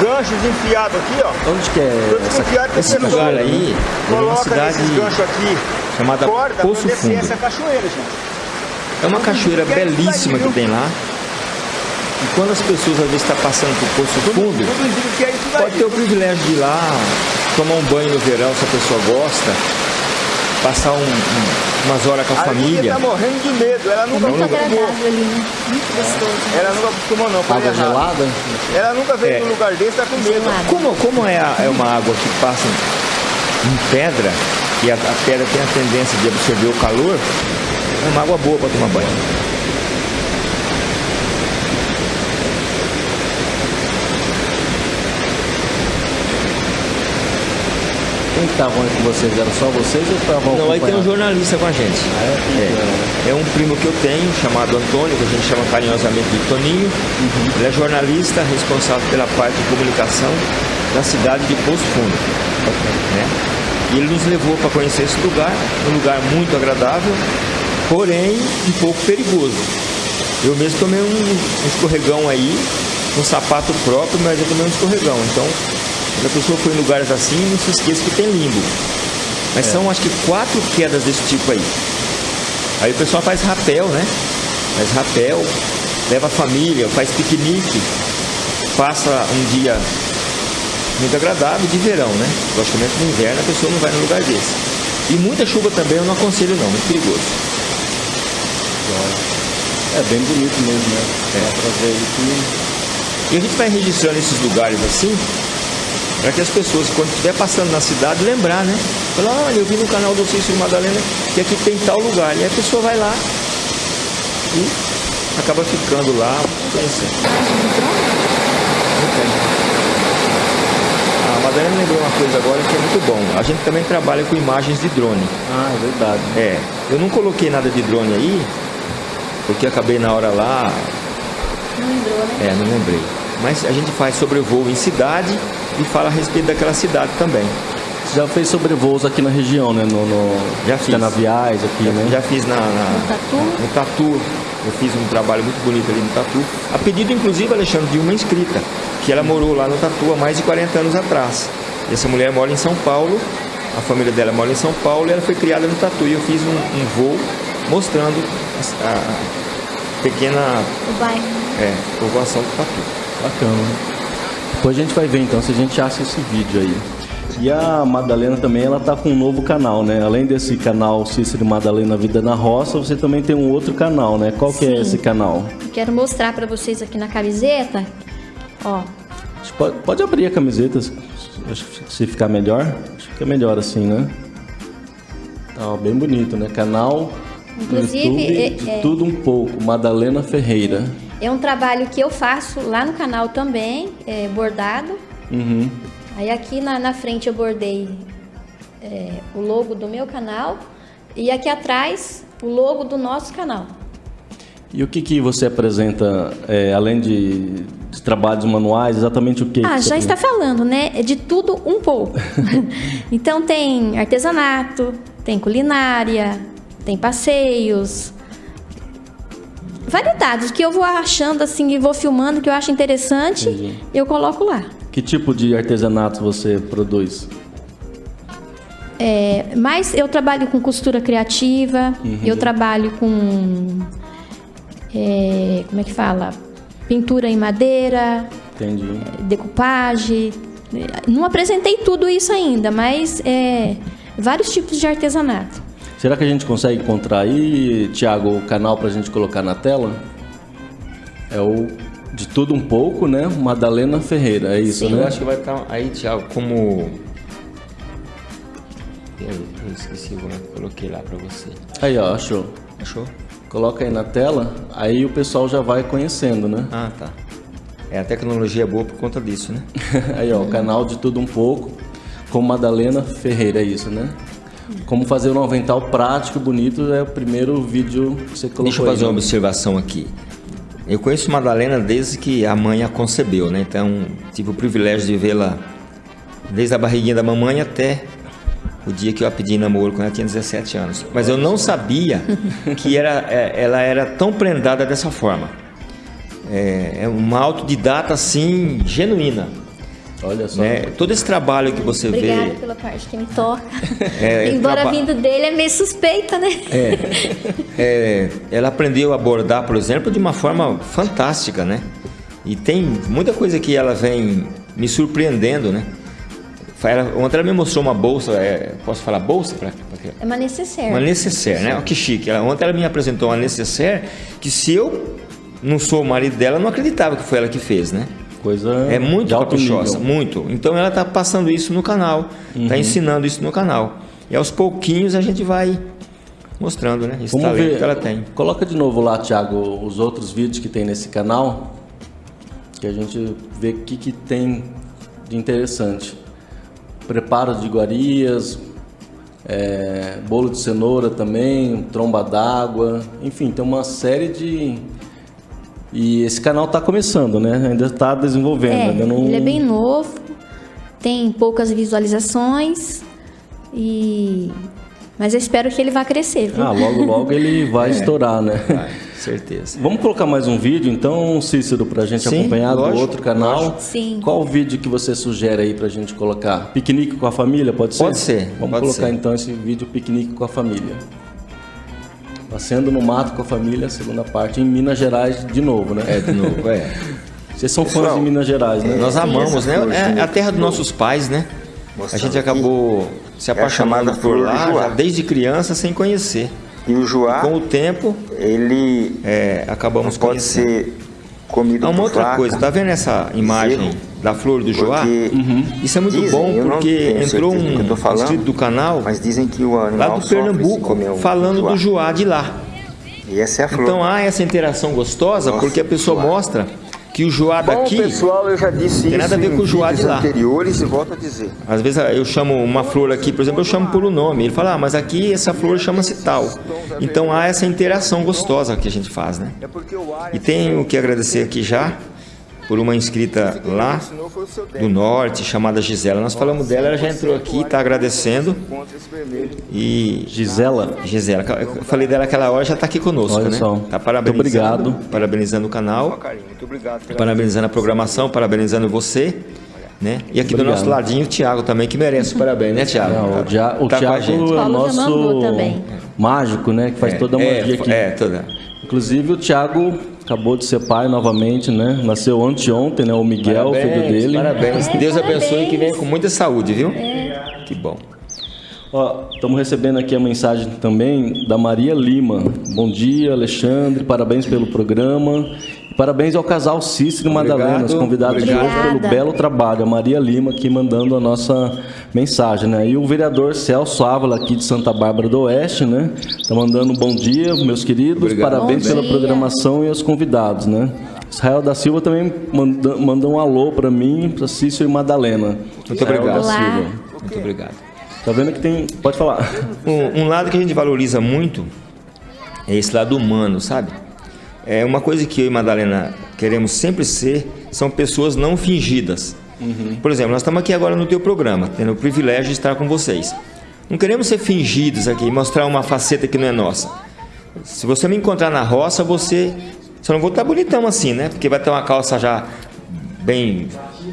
ganchos enfiados aqui, ó. Onde que é? Essa, esse lugar aí é uma cidade aqui, chamada Poço Fundo. Essa cachoeira, gente. É uma cachoeira belíssima que tem lá. E quando as pessoas às vezes estão tá passando por Poço Fundo, é pode ter o privilégio de ir lá, tomar um banho no verão se a pessoa gosta, passar um, um, umas horas com a, a família. Ela tá morrendo de medo, ela nunca Muito acostumou. ali, né? Muito gostoso. Ela nunca acostumou não, Água errado. gelada? Ela nunca veio é. num lugar desse, tá com medo. Como, como é, a, é uma água que passa em pedra, e a, a pedra tem a tendência de absorver o calor, é uma água boa para tomar banho. Quem estavam aí com vocês? Era só vocês ou estavam Não, aí tem um jornalista com a gente. É? É. é? um primo que eu tenho, chamado Antônio, que a gente chama carinhosamente de Toninho. Uhum. Ele é jornalista responsável pela parte de comunicação da cidade de Poço Fundo. Né? E ele nos levou para conhecer esse lugar, um lugar muito agradável, porém um pouco perigoso. Eu mesmo tomei um, um escorregão aí, um sapato próprio, mas eu tomei um escorregão. Então quando a pessoa for em lugares assim, não se esqueça que tem limbo. Mas é. são acho que quatro quedas desse tipo aí. Aí o pessoal faz rapel, né? Faz rapel, leva a família, faz piquenique, passa um dia muito agradável de verão, né? Logicamente no inverno a pessoa não vai num lugar desse. E muita chuva também eu não aconselho não, muito perigoso. É bem bonito mesmo, né? É. Pra ver. E a gente vai registrando esses lugares assim, para que as pessoas, quando estiver passando na cidade, lembrar, né? Falar, olha, eu vi no canal do Cícero Madalena que aqui tem tal lugar. E a pessoa vai lá e acaba ficando lá conhecendo. A Madalena lembrou uma coisa agora que é muito bom. A gente também trabalha com imagens de drone. Ah, é verdade. É. Eu não coloquei nada de drone aí, porque acabei na hora lá. Não lembrou, né? É, não lembrei. Mas a gente faz sobrevoo em cidade e fala a respeito daquela cidade também. Você já fez sobrevoos aqui na região, né? No, no já fiz. Canaviais aqui, já, né? Já fiz na, na, no Tatu. No Tatu. Eu fiz um trabalho muito bonito ali no Tatu. A pedido, inclusive, Alexandre, de uma inscrita, que ela morou lá no Tatu há mais de 40 anos atrás. E essa mulher mora em São Paulo, a família dela mora em São Paulo e ela foi criada no Tatu. E eu fiz um, um voo mostrando a, a pequena o bairro. É, povoação do Tatu. Bacana. Depois a gente vai ver então se a gente acha esse vídeo aí. E a Madalena também, ela tá com um novo canal, né? Além desse canal Cícero Madalena Vida na Roça, você também tem um outro canal, né? Qual que é esse canal? Quero mostrar para vocês aqui na camiseta. Ó. Pode, pode abrir a camiseta, se ficar melhor. Acho que fica melhor assim, né? Tá, bem bonito, né? Canal Inclusive, YouTube, é, é... tudo um pouco, Madalena Ferreira. É um trabalho que eu faço lá no canal também, é, bordado. Uhum. Aí aqui na, na frente eu bordei é, o logo do meu canal e aqui atrás o logo do nosso canal. E o que, que você apresenta, é, além de, de, trabalhos manuais, exatamente o que? Ah, que já está falando, né? É de tudo um pouco. então tem artesanato, tem culinária, tem passeios, variedades que eu vou achando assim e vou filmando que eu acho interessante, Entendi. eu coloco lá. Que tipo de artesanato você produz? é, mas eu trabalho com costura criativa, uhum. eu trabalho com. É, como é que fala? Pintura em madeira, Entendi. É, decupagem. Não apresentei tudo isso ainda, mas é, vários tipos de artesanato. Será que a gente consegue encontrar aí, Tiago, o canal para a gente colocar na tela? É o de tudo um pouco, né? Madalena Ferreira, é isso, Sim. né? Eu acho que vai estar aí, Tiago, como eu, eu esqueci que coloquei lá para você. Aí, ó, achou. Achou? Coloca aí na tela, aí o pessoal já vai conhecendo, né? Ah, tá. É, a tecnologia é boa por conta disso, né? aí, ó, o canal de tudo um pouco, com Madalena Ferreira, é isso, né? Como fazer um avental prático, bonito, é o primeiro vídeo que você colocou Deixa eu fazer aí, uma né? observação aqui. Eu conheço Madalena desde que a mãe a concebeu, né? Então, tive o privilégio de vê-la desde a barriguinha da mamãe até o dia que eu a pedi namoro, quando ela tinha 17 anos. Mas eu não sabia que era, é, ela era tão prendada dessa forma. É, é uma autodidata, assim, genuína. Olha só. Né? Todo esse trabalho que você Obrigada vê. Obrigada pela parte que me toca. É, Embora traba... vindo dele é meio suspeita, né? É, é, ela aprendeu a abordar, por exemplo, de uma forma fantástica, né? E tem muita coisa que ela vem me surpreendendo, né? Ela, ontem ela me mostrou uma bolsa, é, posso falar bolsa? Pra, pra é uma necessaire. Uma necessaire, né? Olha que chique. Ela, ontem ela me apresentou uma necessaire que se eu não sou o marido dela, eu não acreditava que foi ela que fez, né? Coisa é muito caprichosa, muito. Então ela está passando isso no canal, está uhum. ensinando isso no canal. E aos pouquinhos a gente vai mostrando, né? Esse Vamos ver. que ela tem. Coloca de novo lá, Thiago, os outros vídeos que tem nesse canal, que a gente vê o que, que tem de interessante preparo de iguarias, é, bolo de cenoura também, tromba d'água, enfim, tem uma série de. E esse canal está começando, né? Ainda está desenvolvendo. É, ainda não... Ele é bem novo, tem poucas visualizações e mas eu espero que ele vá crescer. Viu? Ah, logo logo ele vai é, estourar, né? Vai. Certeza. Vamos colocar mais um vídeo, então, Cícero, para a gente Sim, acompanhar lógico, do outro canal. Lógico. Sim. Qual o vídeo que você sugere aí para a gente colocar? Piquenique com a família, pode ser? Pode ser. Vamos pode colocar ser. então esse vídeo Piquenique com a família. Passeando no mato com a família, segunda parte, em Minas Gerais de novo, né? É, de novo, é. Vocês são Pessoal, fãs de Minas Gerais, né? Nós amamos, né? É a terra dos nossos pais, né? A gente acabou se apaixonando é por lá desde criança sem conhecer. E o joá, com o tempo, ele é, acabamos pode conhecendo. ser comido Há uma outra flaca, coisa, tá vendo essa imagem da flor do joá? Uhum. Isso é muito dizem, bom porque entrou um falando, inscrito do canal mas dizem que o lá do Pernambuco falando joá. do joá de lá. E essa é a flor. Então há essa interação gostosa Nossa, porque a pessoa joá. mostra que o Joá daqui Bom, pessoal, eu já disse tem nada a ver com o Joá de lá. anteriores e volto a dizer. Às vezes eu chamo uma flor aqui, por exemplo, eu chamo um nome. Ele fala, ah, mas aqui essa flor chama-se tal. Então há essa interação gostosa que a gente faz, né? E tenho que agradecer aqui já por uma inscrita lá do norte, chamada Gisela. Nós falamos dela, ela já entrou aqui, está agradecendo. E Gisela? Gisela, eu falei dela aquela hora, já está aqui conosco, Olha né? Só. Tá parabenizando, obrigado. parabenizando o canal, parabenizando a programação, parabenizando você. Né? E aqui Obrigado. do nosso ladinho o Thiago também, que merece parabéns, né, Thiago? Não, o, Dia, o tá Thiago é o nosso mágico, né? Que faz é, toda a magia é, aqui. É, toda. Inclusive o Thiago acabou de ser pai novamente, né? Nasceu anteontem, né? O Miguel, parabéns, filho dele. Parabéns. Deus parabéns. abençoe e que venha com muita saúde, viu? É. Que bom. Ó, estamos recebendo aqui a mensagem também da Maria Lima. Bom dia, Alexandre. Parabéns pelo programa. Parabéns ao casal Cícero e Madalena, os convidados Obrigada. de hoje pelo belo trabalho. A Maria Lima aqui mandando a nossa mensagem, né? E o vereador Celso Ávala aqui de Santa Bárbara do Oeste, né? Tá mandando um bom dia, meus queridos. Obrigado. Parabéns pela programação e aos convidados, né? Israel da Silva também mandou, mandou um alô para mim, para Cícero e Madalena. Muito Israel obrigado. Da Silva. Muito obrigado. Tá vendo que tem. Pode falar. Um, um lado que a gente valoriza muito é esse lado humano, sabe? É uma coisa que eu e Madalena queremos sempre ser, são pessoas não fingidas. Uhum. Por exemplo, nós estamos aqui agora no teu programa, tendo o privilégio de estar com vocês. Não queremos ser fingidos aqui, mostrar uma faceta que não é nossa. Se você me encontrar na roça, você só não vou estar bonitão assim, né? Porque vai ter uma calça já bem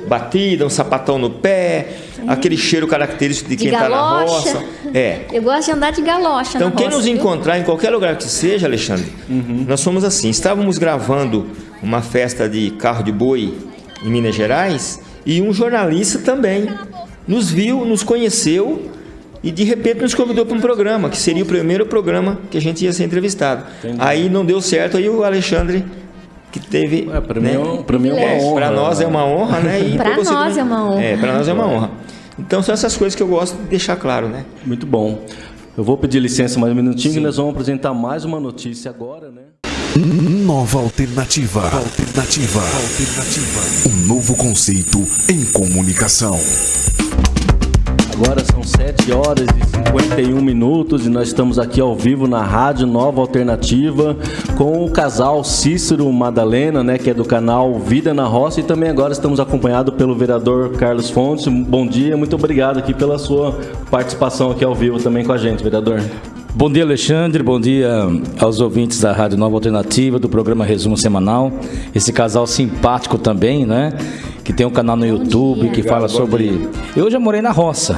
batida, um sapatão no pé, aquele cheiro característico de, de quem está na roça. É. Eu gosto de andar de galocha. Então, quem roça, nos viu? encontrar em qualquer lugar que seja, Alexandre, uhum. nós somos assim. Estávamos gravando uma festa de carro de boi em Minas Gerais e um jornalista também nos viu, nos conheceu e de repente nos convidou para um programa, que seria o primeiro programa que a gente ia ser entrevistado. Entendi. Aí não deu certo, aí o Alexandre que teve. É, para né? mim, é, uma é, honra. Para nós é uma honra, né? para nós também, é uma honra. É, para nós é uma honra. Então são essas coisas que eu gosto de deixar claro, né? Muito bom. Eu vou pedir licença mais um minutinho Sim. e nós vamos apresentar mais uma notícia agora, né? Nova alternativa. Alternativa. Alternativa. Um novo conceito em comunicação. Agora são 7 horas e 51 minutos e nós estamos aqui ao vivo na Rádio Nova Alternativa com o casal Cícero Madalena, né, que é do canal Vida na Roça e também agora estamos acompanhados pelo vereador Carlos Fontes. Bom dia, muito obrigado aqui pela sua participação aqui ao vivo também com a gente, vereador. Bom dia, Alexandre. Bom dia aos ouvintes da Rádio Nova Alternativa, do programa Resumo Semanal. Esse casal simpático também, né? Que tem um canal no YouTube que fala sobre. Eu já morei na roça,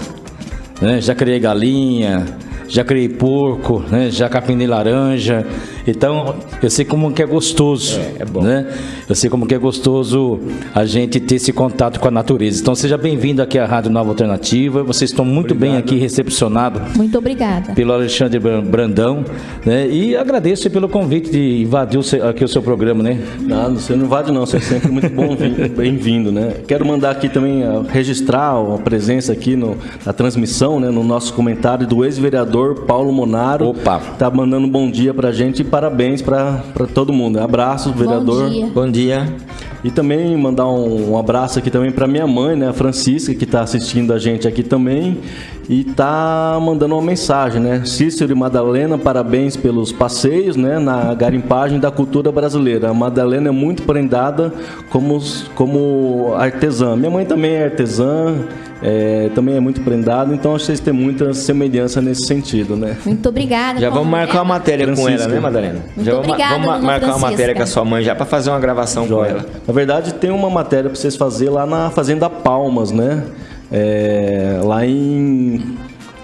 né? Já criei galinha, já criei porco, né? Já capinei laranja. Então, eu sei como que é gostoso, é, é bom. né? Eu sei como que é gostoso a gente ter esse contato com a natureza. Então, seja bem-vindo aqui à Rádio Nova Alternativa. Vocês estão muito Obrigado. bem aqui recepcionados. Muito obrigada. Pelo Alexandre Brandão, né? E agradeço pelo convite de invadir aqui o seu programa, né? Não, você não invade não, você é sempre muito bom, bem-vindo, né? Quero mandar aqui também uh, registrar a presença aqui no, na transmissão, né? No nosso comentário do ex-vereador Paulo Monaro. Opa! Tá mandando um bom dia pra gente parabéns para todo mundo. Abraço, vereador. Bom dia. Bom dia. E também mandar um, um abraço aqui também para minha mãe, né, a Francisca, que está assistindo a gente aqui também e tá mandando uma mensagem, né? Cícero e Madalena, parabéns pelos passeios, né, na garimpagem da cultura brasileira. A Madalena é muito prendada como como artesã. Minha mãe também é artesã é, também é muito prendado, então acho que vocês têm muita semelhança nesse sentido, né? Muito obrigada. Já vamos marcar uma matéria com ela, né, Madalena? Muito já obrigada, vamos, vamos marcar uma matéria com a sua mãe já para fazer uma gravação Joia. com ela. Na verdade, tem uma matéria para vocês fazer lá na Fazenda Palmas, né? É, lá em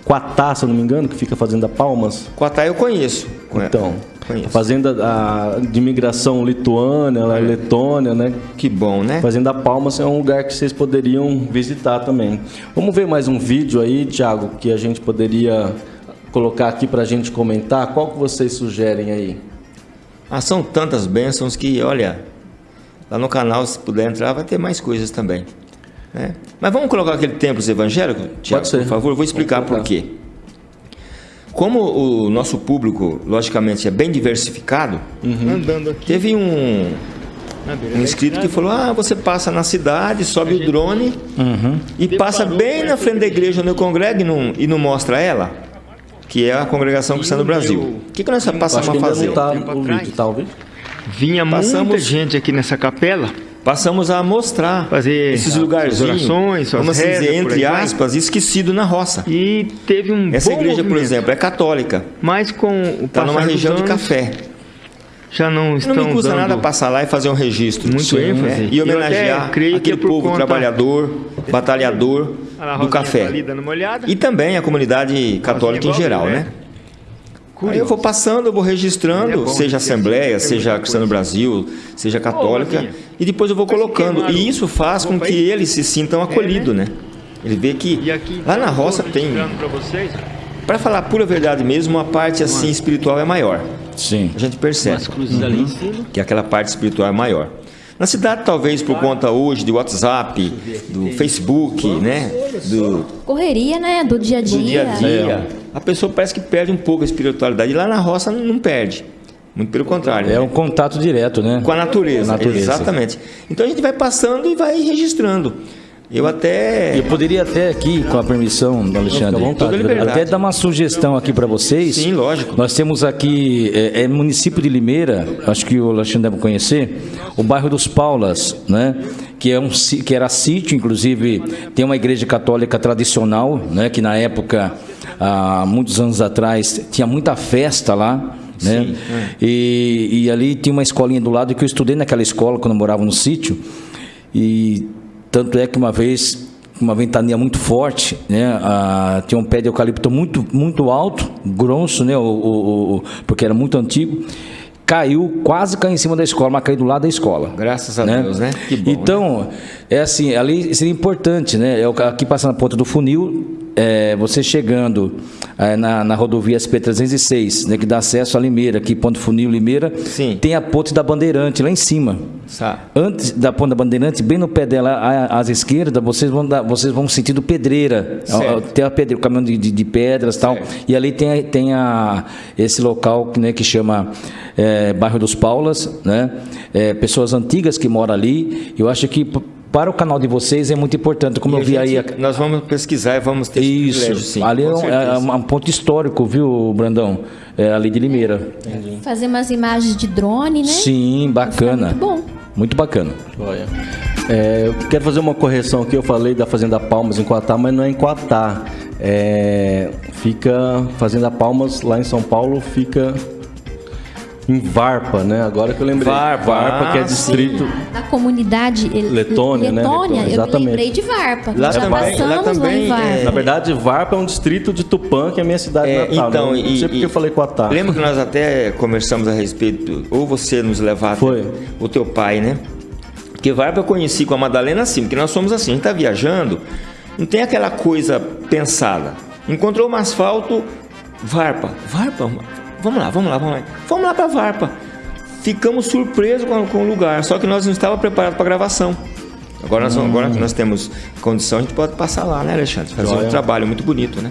Quatá, se eu não me engano, que fica Fazenda Palmas. Quatá eu conheço. Então, Conheço. Fazenda a, de imigração lituânia, é. Letônia, né? Que bom, né? Fazenda Palmas é um lugar que vocês poderiam visitar também. Vamos ver mais um vídeo aí, Thiago, que a gente poderia colocar aqui para a gente comentar. Qual que vocês sugerem aí? Ah, são tantas bênçãos que, olha, lá no canal, se puder entrar, vai ter mais coisas também. Né? Mas vamos colocar aquele templo evangélico, Tiago, por favor? Eu vou explicar por quê. Como o nosso público, logicamente, é bem diversificado, uhum. teve um, um inscrito que falou: Ah, você passa na cidade, sobe o drone uhum. e passa bem na frente da igreja onde eu congrego e não, e não mostra ela, que é a congregação cristã do Brasil. O que, que nós passamos a fazer? Tá o vídeo, tá o vídeo? Vinha Passamos... muita gente aqui nessa capela passamos a mostrar fazer esses lugares, orações, vamos dizer, entre aspas, esquecido na roça. E teve um Essa igreja, movimento. por exemplo, é católica. Mas com o Está numa região de café. Já não estão Não me custa nada passar lá e fazer um registro. Muito Sim, ênfase. É. E homenagear aquele povo trabalhador, batalhador do café. E também a comunidade católica em geral, né? Né? Aí eu vou passando, eu vou registrando, é seja Assembleia, é seja Cristã no Brasil, seja Católica, e depois eu vou colocando. E isso faz com que eles se sintam acolhidos, né? Ele vê que lá na roça tem. Para falar a pura verdade mesmo, a parte assim espiritual é maior. Sim. A gente percebe uhum. que aquela parte espiritual é maior. Na cidade, talvez por conta hoje do WhatsApp, do Facebook, né? Do... Correria, né? Do dia a dia. Do dia a dia. A pessoa parece que perde um pouco a espiritualidade. E lá na roça não perde. Muito pelo contrário. É né? um contato direto, né? Com a natureza. a natureza. Exatamente. Então a gente vai passando e vai registrando. Eu até. Eu poderia até aqui, com a permissão do Alexandre, até dar uma sugestão aqui para vocês. Sim, lógico. Nós temos aqui, é, é, município de Limeira, acho que o Alexandre deve conhecer, o bairro dos Paulas, né? Que, é um, que era sítio, inclusive tem uma igreja católica tradicional, né? Que na época, há muitos anos atrás, tinha muita festa lá. Né? Sim, é. e, e ali tinha uma escolinha do lado que eu estudei naquela escola quando eu morava no sítio. E Tanto é que uma vez uma ventania muito forte, né? Tinha um pé de eucalipto muito, muito alto, grosso, né? O, o, o, porque era muito antigo. Caiu, quase caiu em cima da escola, mas caiu do lado da escola. Graças a né? Deus, né? Bom, então, né? é assim, ali seria importante, né? Aqui passando na ponta do funil, é, você chegando é, na, na, rodovia SP-306, né, que dá acesso a Limeira, aqui Ponto Funil, Limeira, Sim. tem a ponte da Bandeirante lá em cima. Sá. Antes da ponte da Bandeirante, bem no pé dela, às esquerdas, vocês vão, dar, vocês vão sentido pedreira. Certo. Tem a pedreira, o caminhão de, de, de pedras e tal. E ali tem, tem a, esse local né, que chama é, Bairro dos Paulas, né? Pessoas antigas que moram ali. Eu acho que para o canal de vocês é muito importante, como e eu vi gente, aí. Nós vamos pesquisar e vamos ter Isso, sim, ali é um, é um, ponto histórico, viu, Brandão? É ali de Limeira. Entendi. Fazer umas imagens de drone, né? Sim, bacana. Muito bom. Muito bacana. Olha. É, eu quero fazer uma correção aqui. Eu falei da Fazenda Palmas em Coatá, mas não é em Coatá. É, fica Fazenda Palmas lá em São Paulo, fica em Varpa, né? Agora que eu lembrei. Varpa, Varpa que é distrito. Sim. A comunidade Letônia, né? Letônia, eu Exatamente. me lembrei de Varpa. Lá Já também, passamos lá também, em Varpa. É... Na verdade, Varpa é um distrito de Tupã, que é a minha cidade é, natal. Então, né? Não e, sei porque e, eu falei Coatá. Lembra que nós até conversamos a respeito, ou você nos levar Foi. o teu pai, né? Porque Varpa eu conheci com a Madalena assim, porque nós somos assim, a gente tá viajando, não tem aquela coisa pensada. Encontrou um asfalto, Varpa. Varpa? Vamos lá, vamos lá, vamos lá. Vamos lá para Varpa ficamos surpresos com, com, o lugar, só que nós não estávamos preparados para gravação. Agora, nós, hum. agora que nós temos condição, a gente pode passar lá, né, Alexandre? Fazer Joia. um trabalho muito bonito, né?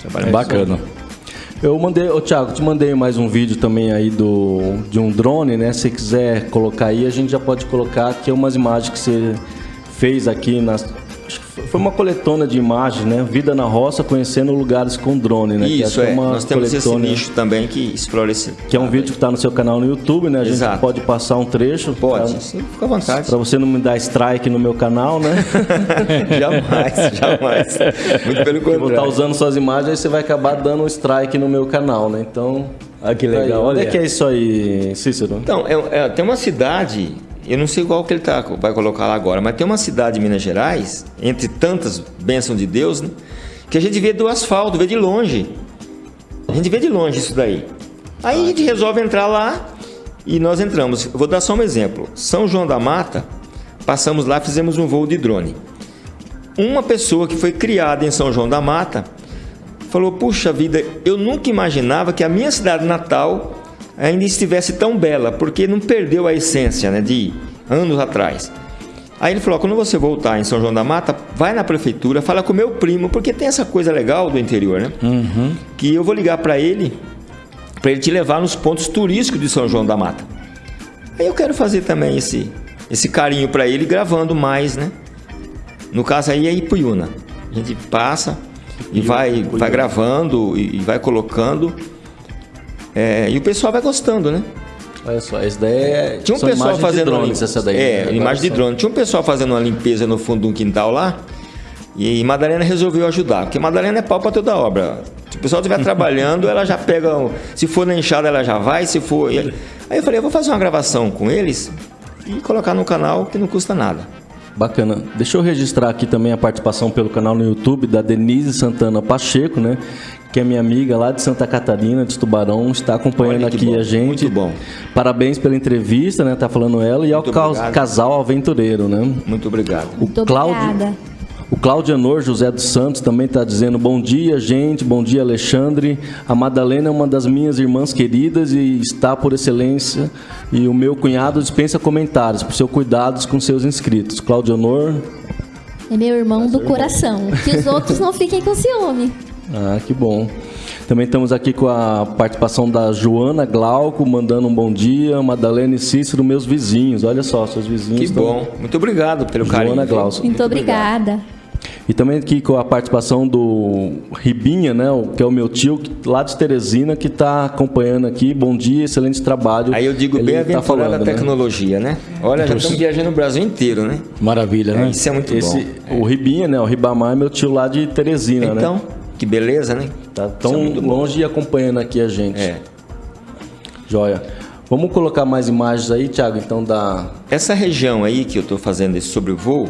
Trabalho é bacana. Eu mandei, ô Thiago, te mandei mais um vídeo também aí do, de um drone, né? Se quiser colocar aí, a gente já pode colocar aqui umas imagens que você fez aqui nas, foi uma coletona de imagens, né? Vida na roça, conhecendo lugares com drone, né? Isso, é. é. Nós temos esse nicho também que explora esse... Que é um vídeo que está no seu canal no YouTube, né? A gente Exato. pode passar um trecho. Pode, pra, sim, fica à vontade. Para você não me dar strike no meu canal, né? jamais, jamais. Muito pelo contrário. vou estar usando suas imagens, aí você vai acabar dando um strike no meu canal, né? Então... Ah, que legal. Aí, onde é que é isso aí, Cícero? Então, é, é, tem uma cidade eu não sei qual que ele tá, vai colocar lá agora, mas tem uma cidade de Minas Gerais, entre tantas bênçãos de Deus, né, que a gente vê do asfalto, vê de longe. A gente vê de longe isso daí. Aí a gente resolve entrar lá e nós entramos. vou dar só um exemplo. São João da Mata, passamos lá, fizemos um voo de drone. Uma pessoa que foi criada em São João da Mata falou: Puxa vida, eu nunca imaginava que a minha cidade natal ainda estivesse tão bela, porque não perdeu a essência né, de anos atrás. Aí ele falou: quando você voltar em São João da Mata, vai na prefeitura, fala com meu primo, porque tem essa coisa legal do interior, né? Uhum. Que eu vou ligar para ele, para ele te levar nos pontos turísticos de São João da Mata. Aí eu quero fazer também esse, esse carinho para ele, gravando mais, né? No caso aí é Ipuyuna. A gente passa e vai, vai gravando e, e vai colocando é, e o pessoal vai gostando, né? Olha só, essa daí é. Tinha um pessoal fazendo. De drones, essa daí. É, né? imagem de drone. Tinha um pessoal fazendo uma limpeza no fundo de um quintal lá. E Madalena resolveu ajudar, porque Madalena é pau para toda obra. Se o pessoal estiver trabalhando, ela já pega. Se for na enxada, ela já vai. Se for. Aí eu falei, eu vou fazer uma gravação com eles e colocar no canal que não custa nada. Bacana. Deixa eu registrar aqui também a participação pelo canal no YouTube da Denise Santana Pacheco, né? que é minha amiga lá de Santa Catarina, de Tubarão, está acompanhando aqui bom, a gente. Muito bom. Parabéns pela entrevista, né? Tá falando ela e ao casal aventureiro, né? Muito obrigado. O muito Cláudio, obrigada. O Claudianor José dos Santos também está dizendo bom dia, gente, bom dia, Alexandre. A Madalena é uma das minhas irmãs queridas e está por excelência. E o meu cunhado dispensa comentários por seus cuidados com seus inscritos. Claudianor. É meu irmão do coração. Que os outros não fiquem com ciúme. Ah, que bom. Também estamos aqui com a participação da Joana Glauco, mandando um bom dia. Madalena e Cícero, meus vizinhos. Olha só, seus vizinhos. Que estão... bom. Muito obrigado pelo Joana carinho. Glauco. Muito obrigada. E também aqui com a participação do Ribinha, né, que é o meu tio lá de Teresina, que está acompanhando aqui. Bom dia, excelente trabalho. Aí eu digo bem-aventurada tá a tecnologia, né? né? Olha, já estamos viajando o Brasil inteiro, né? Maravilha, né? É, isso é muito Esse, bom. O Ribinha, né, o Ribamar é meu tio lá de Teresina, então, né? Então, que beleza, né? Tá tão é longe e acompanhando aqui a gente. É. Joia. Vamos colocar mais imagens aí, Thiago, então da... Essa região aí que eu estou fazendo esse sobrevoo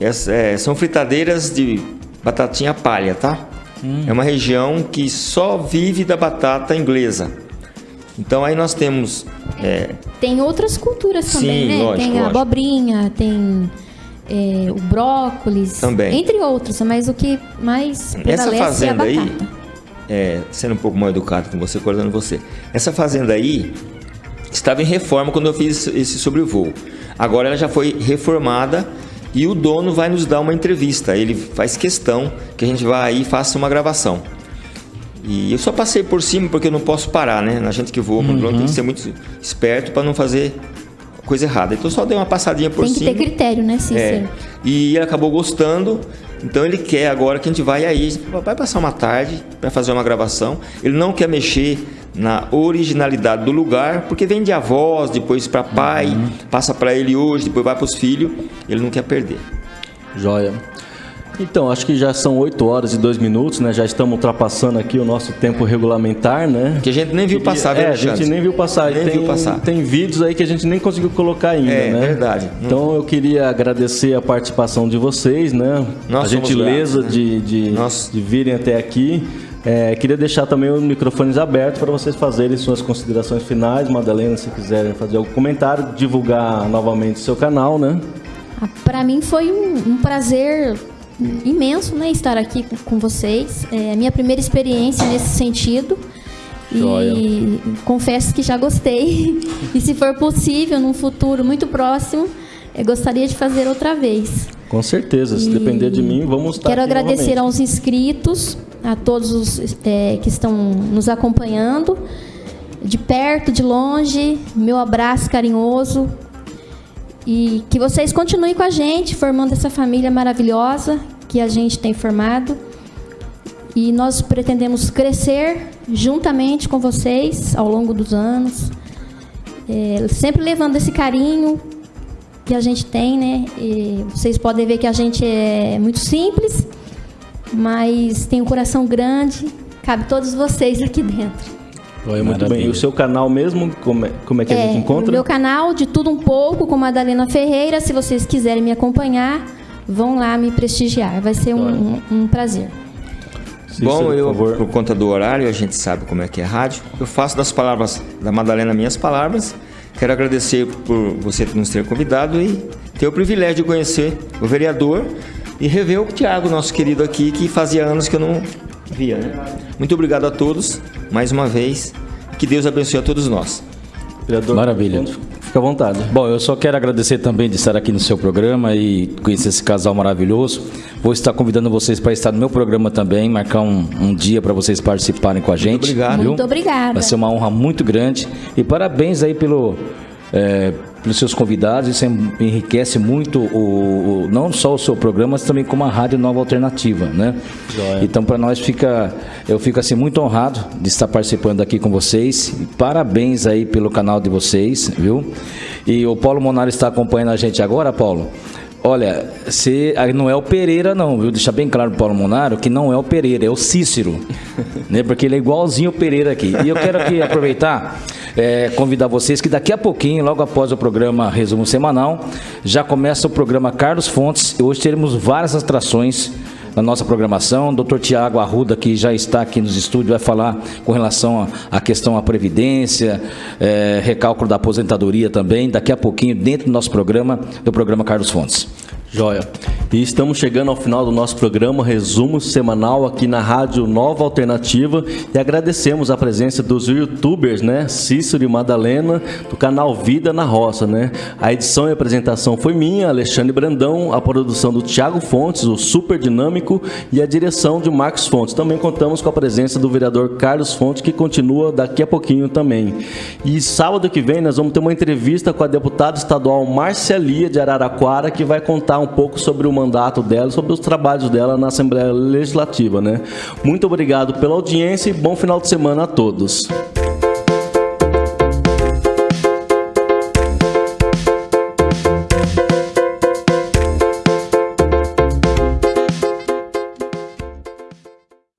é, são fritadeiras de batatinha palha, tá? Hum. É uma região que só vive da batata inglesa. Então aí nós temos. É... Tem outras culturas também, Sim, né? Lógico, tem a lógico. abobrinha, tem é, o brócolis, também. entre outros, mas o que mais Essa fazenda é a batata. aí, é, sendo um pouco mal educado com você, cortando você. Essa fazenda aí estava em reforma quando eu fiz esse sobrevoo. Agora ela já foi reformada e o dono vai nos dar uma entrevista. Ele faz questão que a gente vá aí e faça uma gravação. E eu só passei por cima porque eu não posso parar, né? A gente que voa com uhum. drone tem que ser muito esperto para não fazer coisa errada. Então só dei uma passadinha por cima. Tem que ter critério, né, Cícero? É, e ele acabou gostando. Então ele quer agora que a gente vai aí, vai passar uma tarde para fazer uma gravação. Ele não quer mexer na originalidade do lugar, porque vem de avós, depois para pai, uhum. passa para ele hoje, depois vai para os filhos. Ele não quer perder. Joia. Então, acho que já são 8 horas e 2 minutos, né? Já estamos ultrapassando aqui o nosso tempo regulamentar, né? Que a gente nem viu passar, É, a gente nem viu passar. Nem tem, viu passar. Tem vídeos aí que a gente nem conseguiu colocar ainda, é, né? É, verdade. Então, eu queria agradecer a participação de vocês, né? Nós a gentileza gratos, né? de, de, de virem até aqui. É, queria deixar também os microfones abertos para vocês fazerem suas considerações finais. Madalena, se quiserem fazer algum comentário, divulgar novamente o seu canal, né? Ah, para mim foi um, um prazer imenso né, estar aqui com vocês. É a minha primeira experiência nesse sentido. Joia. E confesso que já gostei. E se for possível, num futuro muito próximo, eu gostaria de fazer outra vez. Com certeza, se e depender de mim, vamos estar Quero agradecer novamente. aos inscritos, a todos os é, que estão nos acompanhando, de perto, de longe, meu abraço carinhoso, e que vocês continuem com a gente, formando essa família maravilhosa que a gente tem formado. E nós pretendemos crescer juntamente com vocês ao longo dos anos, é, sempre levando esse carinho que a gente tem, né? E vocês podem ver que a gente é muito simples, mas tem um coração grande, cabe todos vocês aqui dentro. Oi, muito Maravilha. bem. E o seu canal mesmo, como é, como é que é, a gente encontra? O meu canal, de tudo um pouco, com Madalena Ferreira. Se vocês quiserem me acompanhar, vão lá me prestigiar. Vai ser um, um, um prazer. Bom, eu, por, por conta do horário, a gente sabe como é que é rádio. Eu faço das palavras da Madalena minhas palavras. Quero agradecer por você nos ter convidado e ter o privilégio de conhecer o vereador e rever o Tiago, nosso querido aqui, que fazia anos que eu não via. Né? Muito obrigado a todos, mais uma vez. Que Deus abençoe a todos nós. Vereador, Maravilha. Fica à vontade. Bom, eu só quero agradecer também de estar aqui no seu programa e conhecer esse casal maravilhoso. Vou estar convidando vocês para estar no meu programa também, marcar um, um dia para vocês participarem com a gente. Muito obrigado. Viu? Muito obrigada. Vai ser uma honra muito grande. E parabéns aí pelo. É, pelos seus convidados, isso enriquece muito o, o, não só o seu programa, mas também como a Rádio Nova Alternativa, né? Joia. Então para nós fica, eu fico assim muito honrado de estar participando aqui com vocês. Parabéns aí pelo canal de vocês, viu? E o Paulo Monari está acompanhando a gente agora, Paulo. Olha, você não é o Pereira não, viu? Deixa bem claro pro Paulo Monaro que não é o Pereira, é o Cícero, né? Porque ele é igualzinho o Pereira aqui. E eu quero aqui aproveitar é, convidar vocês que daqui a pouquinho, logo após o programa Resumo Semanal, já começa o programa Carlos Fontes. Hoje teremos várias atrações na nossa programação. Dr. Tiago Arruda, que já está aqui nos estúdios, vai falar com relação à questão à Previdência, é, recálculo da aposentadoria também, daqui a pouquinho, dentro do nosso programa, do programa Carlos Fontes. Joia. E estamos chegando ao final do nosso programa, resumo semanal aqui na Rádio Nova Alternativa e agradecemos a presença dos youtubers, né? Cícero e Madalena, do canal Vida na Roça, né? A edição e apresentação foi minha, Alexandre Brandão, a produção do Tiago Fontes, o Super Dinâmico e a direção de Marcos Fontes. Também contamos com a presença do vereador Carlos Fontes, que continua daqui a pouquinho também. E sábado que vem nós vamos ter uma entrevista com a deputada estadual Marcelia de Araraquara, que vai contar um pouco sobre o mandato dela, sobre os trabalhos dela na Assembleia Legislativa, né? Muito obrigado pela audiência e bom final de semana a todos.